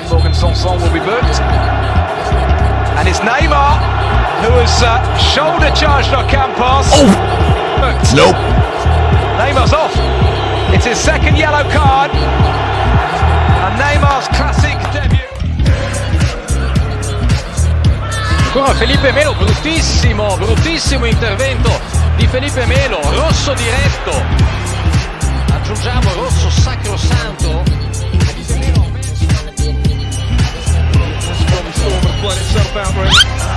think Morgan Sanson will be booked. And it's Neymar who has uh, shoulder charged Ocampos. Oh! Booked. Nope. Neymar's off. It's his second yellow card. And Neymar's classic debut. Ancora Felipe Melo, bruttissimo, bruttissimo intervento di Felipe Melo, rosso diretto. Aggiungiamo rosso sacrosanto fountain.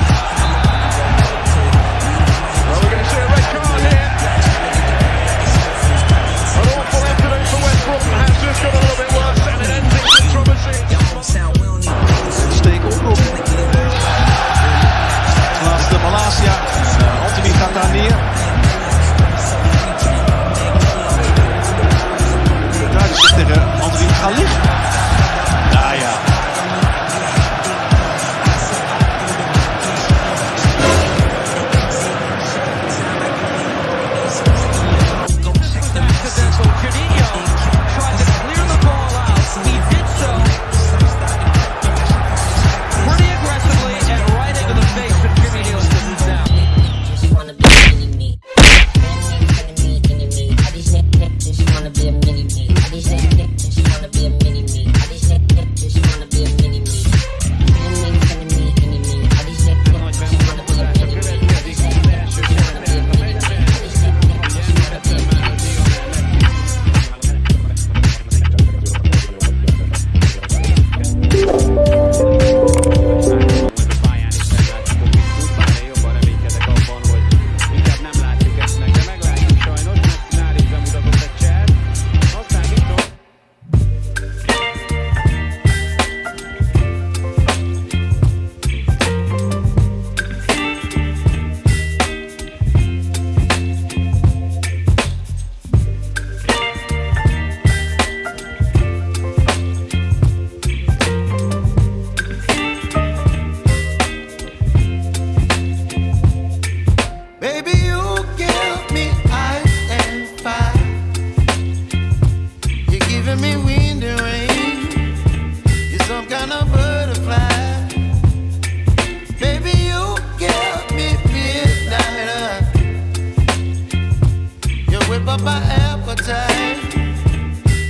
appetite.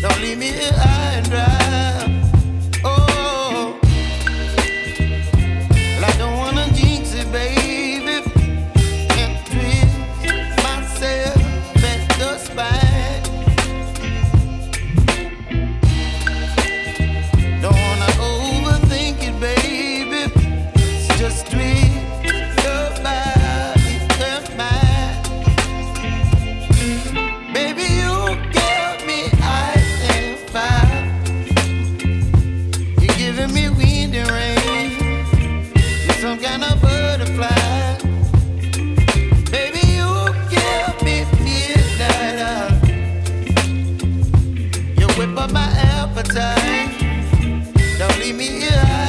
Don't leave me here high and dry. appetite. Don't leave me here.